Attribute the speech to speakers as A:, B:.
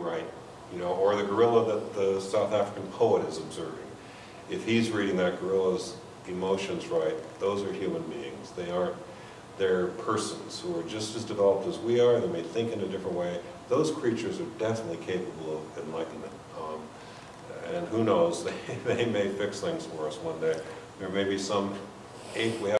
A: right, you know, or the gorilla that the South African poet is observing. If he's reading that gorilla's emotions right, those are human beings. They aren't, they're persons who are just as developed as we are, they may think in a different way. Those creatures are definitely capable of enlightenment. Um, and who knows, they, they may fix things for us one day. There may be some ape we have